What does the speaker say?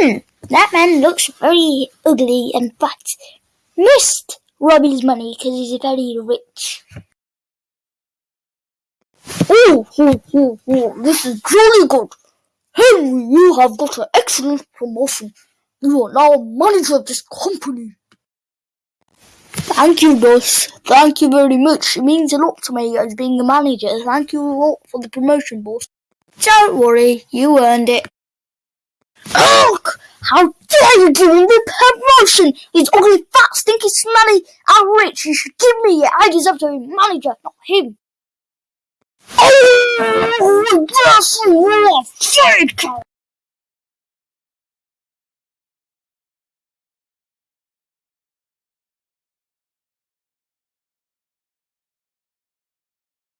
Hmm, that man looks very ugly and fat. Must rob his money because he's very rich. Oh, oh, oh, oh, this is jolly good. Henry, you have got an excellent promotion. You are now manager of this company. Thank you, boss. Thank you very much. It means a lot to me as being the manager. Thank you a lot for the promotion, boss. Don't worry, you earned it. Ugh! How dare you give me the promotion? He's ugly, fat, stinky, smelly, and rich. You should give me it. I deserve to be manager, not him. Oh, yes, you are cow.